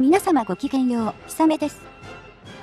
皆様ごきげんよう、ひさめです。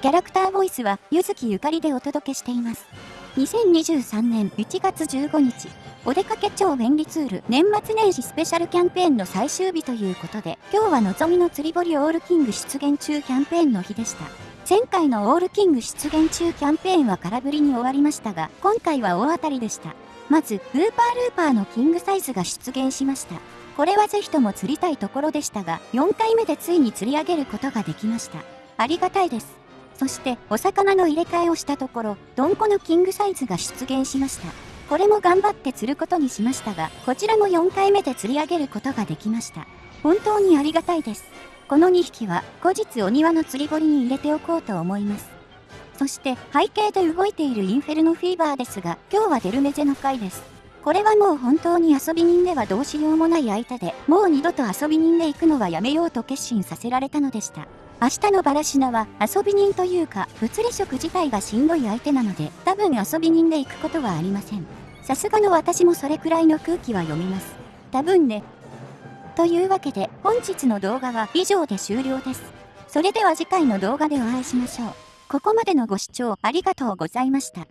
キャラクターボイスは、ゆずきゆかりでお届けしています。2023年1月15日、お出かけ超便利ツール年末年始スペシャルキャンペーンの最終日ということで、今日はのぞみの釣り堀オールキング出現中キャンペーンの日でした。前回のオールキング出現中キャンペーンは空振りに終わりましたが、今回は大当たりでした。まず、ウーパールーパーのキングサイズが出現しました。これはぜひとも釣りたいところでしたが、4回目でついに釣り上げることができました。ありがたいです。そして、お魚の入れ替えをしたところ、ドンコのキングサイズが出現しました。これも頑張って釣ることにしましたが、こちらも4回目で釣り上げることができました。本当にありがたいです。この2匹は、後日お庭の釣り堀に入れておこうと思います。そして、背景で動いているインフェルノフィーバーですが、今日はデルメゼの回です。これはもう本当に遊び人ではどうしようもない相手で、もう二度と遊び人で行くのはやめようと決心させられたのでした。明日のバラシナは遊び人というか、物理食自体がしんどい相手なので、多分遊び人で行くことはありません。さすがの私もそれくらいの空気は読みます。多分ね。というわけで、本日の動画は以上で終了です。それでは次回の動画でお会いしましょう。ここまでのご視聴ありがとうございました。